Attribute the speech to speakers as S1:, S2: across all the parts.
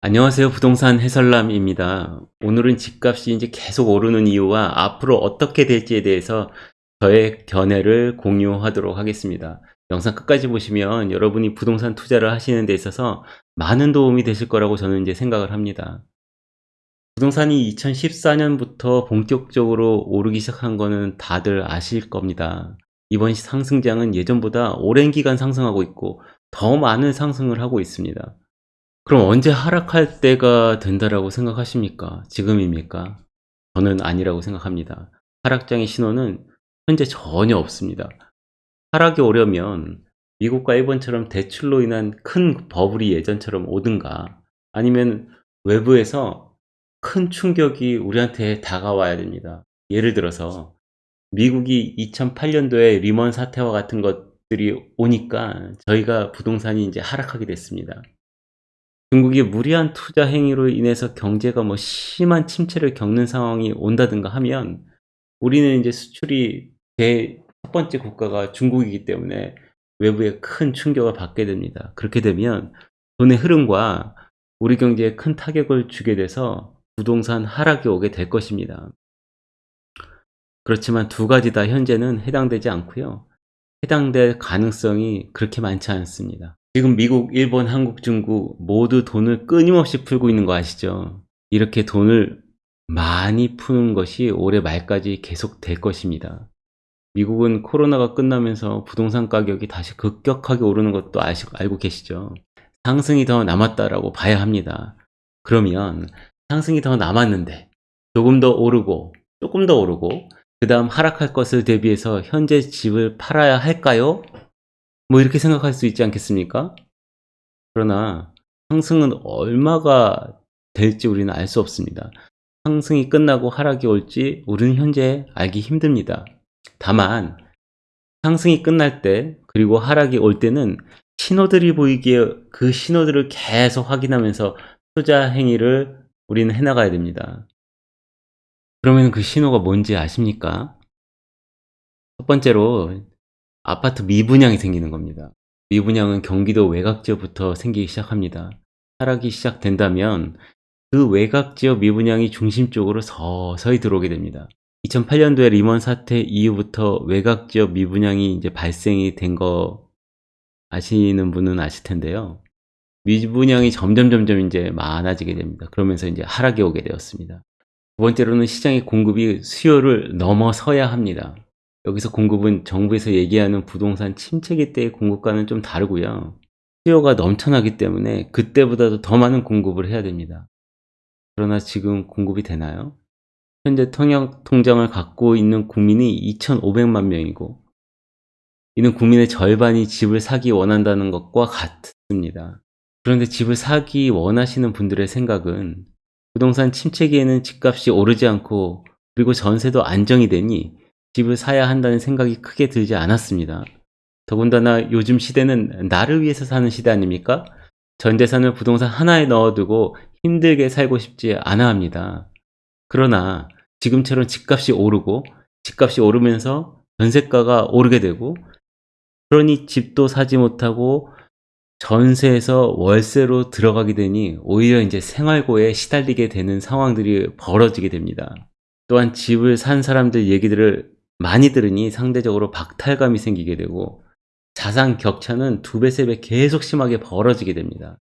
S1: 안녕하세요. 부동산 해설남입니다. 오늘은 집값이 이제 계속 오르는 이유와 앞으로 어떻게 될지에 대해서 저의 견해를 공유하도록 하겠습니다. 영상 끝까지 보시면 여러분이 부동산 투자를 하시는 데 있어서 많은 도움이 되실 거라고 저는 이제 생각을 합니다. 부동산이 2014년부터 본격적으로 오르기 시작한 거는 다들 아실 겁니다. 이번 상승장은 예전보다 오랜 기간 상승하고 있고 더 많은 상승을 하고 있습니다. 그럼 언제 하락할 때가 된다라고 생각하십니까? 지금입니까? 저는 아니라고 생각합니다. 하락장의 신호는 현재 전혀 없습니다. 하락이 오려면 미국과 일본처럼 대출로 인한 큰 버블이 예전처럼 오든가 아니면 외부에서 큰 충격이 우리한테 다가와야 됩니다. 예를 들어서 미국이 2008년도에 리먼 사태와 같은 것들이 오니까 저희가 부동산이 이제 하락하게 됐습니다. 중국이 무리한 투자 행위로 인해서 경제가 뭐 심한 침체를 겪는 상황이 온다든가 하면 우리는 이제 수출이 제 첫 번째 국가가 중국이기 때문에 외부에 큰 충격을 받게 됩니다. 그렇게 되면 돈의 흐름과 우리 경제에 큰 타격을 주게 돼서 부동산 하락이 오게 될 것입니다. 그렇지만 두 가지 다 현재는 해당되지 않고요. 해당될 가능성이 그렇게 많지 않습니다. 지금 미국, 일본, 한국, 중국 모두 돈을 끊임없이 풀고 있는 거 아시죠? 이렇게 돈을 많이 푸는 것이 올해 말까지 계속 될 것입니다. 미국은 코로나가 끝나면서 부동산 가격이 다시 급격하게 오르는 것도 아시, 알고 계시죠? 상승이 더 남았다라고 봐야 합니다. 그러면 상승이 더 남았는데 조금 더 오르고 조금 더 오르고 그 다음 하락할 것을 대비해서 현재 집을 팔아야 할까요? 뭐 이렇게 생각할 수 있지 않겠습니까? 그러나 상승은 얼마가 될지 우리는 알 수 없습니다. 상승이 끝나고 하락이 올지 우리는 현재 알기 힘듭니다. 다만 상승이 끝날 때 그리고 하락이 올 때는 신호들이 보이기에 그 신호들을 계속 확인하면서 투자 행위를 우리는 해나가야 됩니다. 그러면 그 신호가 뭔지 아십니까? 첫 번째로 아파트 미분양이 생기는 겁니다. 미분양은 경기도 외곽지역부터 생기기 시작합니다. 하락이 시작된다면 그 외곽지역 미분양이 중심 쪽으로 서서히 들어오게 됩니다. 2008년도에 리먼 사태 이후부터 외곽지역 미분양이 이제 발생이 된 거 아시는 분은 아실 텐데요. 미분양이 점점 점점 이제 많아지게 됩니다. 그러면서 이제 하락이 오게 되었습니다. 두 번째로는 시장의 공급이 수요를 넘어서야 합니다. 여기서 공급은 정부에서 얘기하는 부동산 침체기 때의 공급과는 좀 다르고요. 수요가 넘쳐나기 때문에 그때보다도 더 많은 공급을 해야 됩니다. 그러나 지금 공급이 되나요? 현재 통역 통장을 갖고 있는 국민이 2,500만 명이고 이는 국민의 절반이 집을 사기 원한다는 것과 같습니다. 그런데 집을 사기 원하시는 분들의 생각은 부동산 침체기에는 집값이 오르지 않고 그리고 전세도 안정이 되니 집을 사야 한다는 생각이 크게 들지 않았습니다. 더군다나 요즘 시대는 나를 위해서 사는 시대 아닙니까? 전 재산을 부동산 하나에 넣어두고 힘들게 살고 싶지 않아 합니다. 그러나 지금처럼 집값이 오르고 집값이 오르면서 전세가가 오르게 되고 그러니 집도 사지 못하고 전세에서 월세로 들어가게 되니 오히려 이제 생활고에 시달리게 되는 상황들이 벌어지게 됩니다. 또한 집을 산 사람들 얘기들을 많이 들으니 상대적으로 박탈감이 생기게 되고 자산 격차는 두 배, 세 배 계속 심하게 벌어지게 됩니다.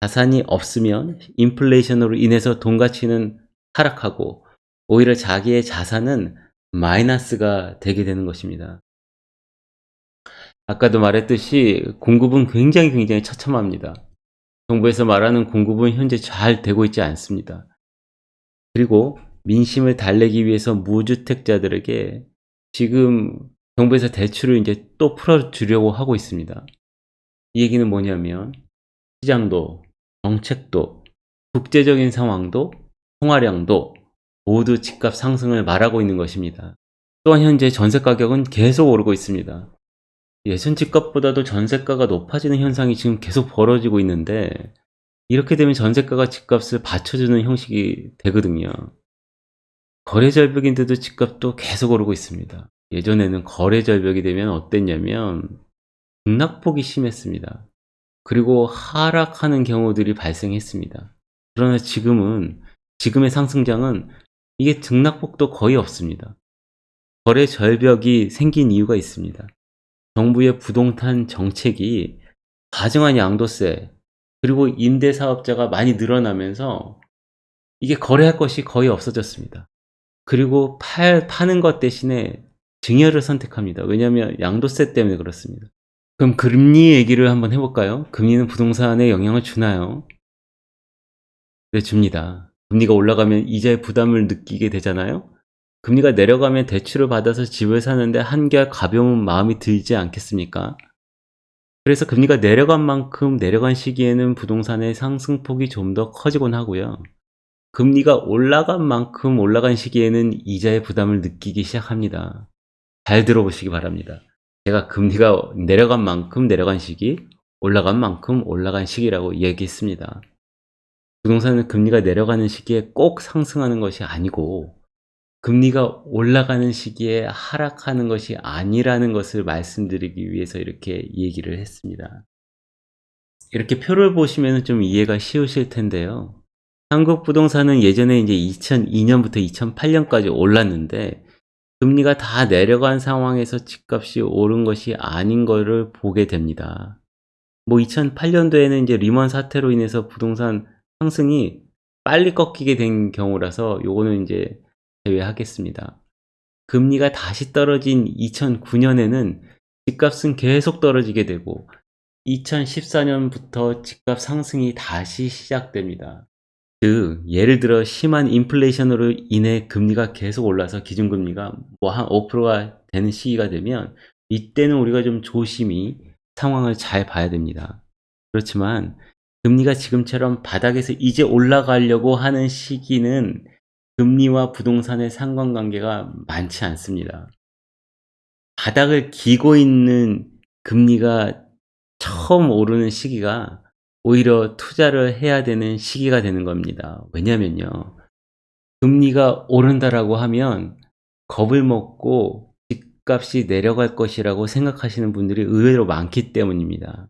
S1: 자산이 없으면 인플레이션으로 인해서 돈 가치는 하락하고 오히려 자기의 자산은 마이너스가 되게 되는 것입니다. 아까도 말했듯이 공급은 굉장히 굉장히 처참합니다. 정부에서 말하는 공급은 현재 잘 되고 있지 않습니다. 그리고 민심을 달래기 위해서 무주택자들에게 지금 정부에서 대출을 이제 또 풀어주려고 하고 있습니다. 이 얘기는 뭐냐면 시장도 정책도 국제적인 상황도 통화량도 모두 집값 상승을 말하고 있는 것입니다. 또한 현재 전세 가격은 계속 오르고 있습니다. 예전 집값보다도 전세가가 높아지는 현상이 지금 계속 벌어지고 있는데 이렇게 되면 전세가가 집값을 받쳐주는 형식이 되거든요. 거래 절벽인데도 집값도 계속 오르고 있습니다. 예전에는 거래 절벽이 되면 어땠냐면 등락폭이 심했습니다. 그리고 하락하는 경우들이 발생했습니다. 그러나 지금은 지금의 상승장은 이게 등락폭도 거의 없습니다. 거래 절벽이 생긴 이유가 있습니다. 정부의 부동산 정책이 과증한 양도세 그리고 임대사업자가 많이 늘어나면서 이게 거래할 것이 거의 없어졌습니다. 그리고 팔, 파는 것 대신에 증여를 선택합니다. 왜냐하면 양도세 때문에 그렇습니다. 그럼 금리 얘기를 한번 해볼까요? 금리는 부동산에 영향을 주나요? 네, 줍니다. 금리가 올라가면 이자의 부담을 느끼게 되잖아요? 금리가 내려가면 대출을 받아서 집을 사는데 한결 가벼운 마음이 들지 않겠습니까? 그래서 금리가 내려간 만큼 내려간 시기에는 부동산의 상승폭이 좀 더 커지곤 하고요. 금리가 올라간 만큼 올라간 시기에는 이자의 부담을 느끼기 시작합니다. 잘 들어보시기 바랍니다. 제가 금리가 내려간 만큼 내려간 시기, 올라간 만큼 올라간 시기라고 얘기했습니다. 부동산은 금리가 내려가는 시기에 꼭 상승하는 것이 아니고 금리가 올라가는 시기에 하락하는 것이 아니라는 것을 말씀드리기 위해서 이렇게 얘기를 했습니다. 이렇게 표를 보시면 좀 이해가 쉬우실 텐데요. 한국 부동산은 예전에 이제 2002년부터 2008년까지 올랐는데 금리가 다 내려간 상황에서 집값이 오른 것이 아닌 것을 보게 됩니다. 뭐 2008년도에는 이제 리먼 사태로 인해서 부동산 상승이 빨리 꺾이게 된 경우라서 요거는 이제 제외하겠습니다. 금리가 다시 떨어진 2009년에는 집값은 계속 떨어지게 되고 2014년부터 집값 상승이 다시 시작됩니다. 즉 예를 들어 심한 인플레이션으로 인해 금리가 계속 올라서 기준금리가 뭐 한 5%가 되는 시기가 되면 이때는 우리가 좀 조심히 상황을 잘 봐야 됩니다. 그렇지만 금리가 지금처럼 바닥에서 이제 올라가려고 하는 시기는 금리와 부동산의 상관관계가 많지 않습니다. 바닥을 기고 있는 금리가 처음 오르는 시기가 오히려 투자를 해야 되는 시기가 되는 겁니다. 왜냐면요. 금리가 오른다라고 하면 겁을 먹고 집값이 내려갈 것이라고 생각하시는 분들이 의외로 많기 때문입니다.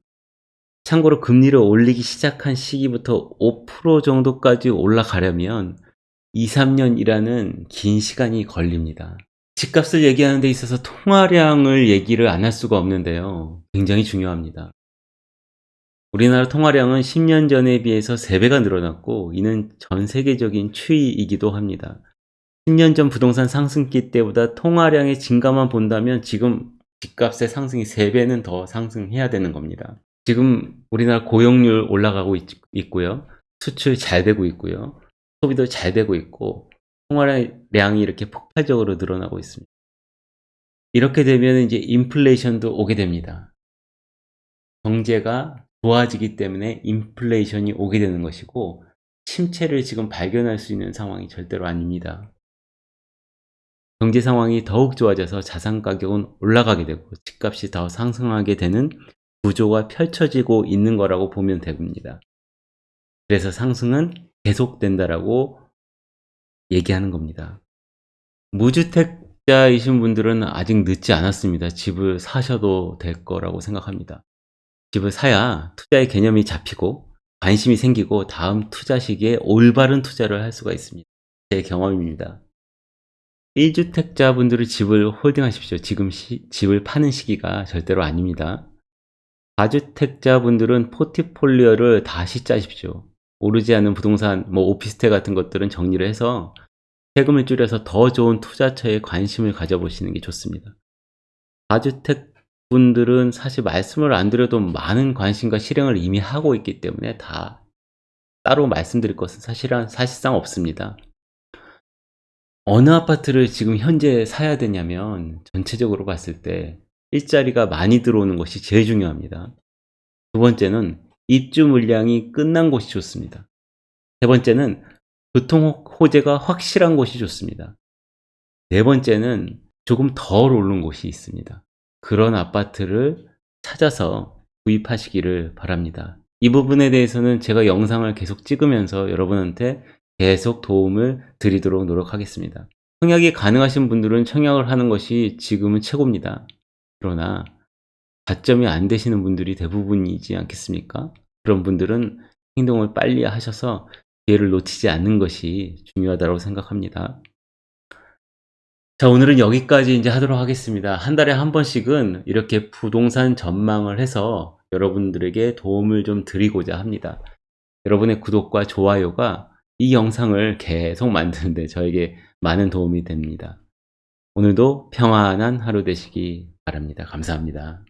S1: 참고로 금리를 올리기 시작한 시기부터 5% 정도까지 올라가려면 2, 3년이라는 긴 시간이 걸립니다. 집값을 얘기하는 데 있어서 통화량을 얘기를 안 할 수가 없는데요. 굉장히 중요합니다. 우리나라 통화량은 10년 전에 비해서 3배가 늘어났고 이는 전 세계적인 추이이기도 합니다. 10년 전 부동산 상승기 때보다 통화량의 증가만 본다면 지금 집값의 상승이 3배는 더 상승해야 되는 겁니다. 지금 우리나라 고용률 올라가고 있, 고요 수출 잘 되고 있고요. 소비도 잘 되고 있고 통화량이 이렇게 폭발적으로 늘어나고 있습니다. 이렇게 되면 이제 인플레이션도 오게 됩니다. 경제가 좋아지기 때문에 인플레이션이 오게 되는 것이고 침체를 지금 발견할 수 있는 상황이 절대로 아닙니다. 경제 상황이 더욱 좋아져서 자산 가격은 올라가게 되고 집값이 더 상승하게 되는 구조가 펼쳐지고 있는 거라고 보면 됩니다. 그래서 상승은 계속된다라고 얘기하는 겁니다. 무주택자이신 분들은 아직 늦지 않았습니다. 집을 사셔도 될 거라고 생각합니다. 집을 사야 투자의 개념이 잡히고 관심이 생기고 다음 투자 시기에 올바른 투자를 할 수가 있습니다. 제 경험입니다. 1주택자 분들은 집을 홀딩하십시오. 지금 시, 집을 파는 시기가 절대로 아닙니다. 4주택자 분들은 포트폴리오를 다시 짜십시오. 오르지 않는 부동산, 뭐 오피스텔 같은 것들은 정리를 해서 세금을 줄여서 더 좋은 투자처에 관심을 가져보시는 게 좋습니다. 4주택 분들은 사실 말씀을 안 드려도 많은 관심과 실행을 이미 하고 있기 때문에 다 따로 말씀드릴 것은 사실은 사실상 없습니다. 어느 아파트를 지금 현재 사야 되냐면 전체적으로 봤을 때 일자리가 많이 들어오는 것이 제일 중요합니다. 두 번째는 입주 물량이 끝난 곳이 좋습니다. 세 번째는 교통 호재가 확실한 곳이 좋습니다. 네 번째는 조금 덜 오른 곳이 있습니다. 그런 아파트를 찾아서 구입하시기를 바랍니다. 이 부분에 대해서는 제가 영상을 계속 찍으면서 여러분한테 계속 도움을 드리도록 노력하겠습니다. 청약이 가능하신 분들은 청약을 하는 것이 지금은 최고입니다. 그러나 자점이 안 되시는 분들이 대부분이지 않겠습니까? 그런 분들은 행동을 빨리 하셔서 기회를 놓치지 않는 것이 중요하다고 생각합니다. 자, 오늘은 여기까지 이제 하도록 하겠습니다. 한 달에 한 번씩은 이렇게 부동산 전망을 해서 여러분들에게 도움을 좀 드리고자 합니다. 여러분의 구독과 좋아요가 이 영상을 계속 만드는데 저에게 많은 도움이 됩니다. 오늘도 평안한 하루 되시기 바랍니다. 감사합니다.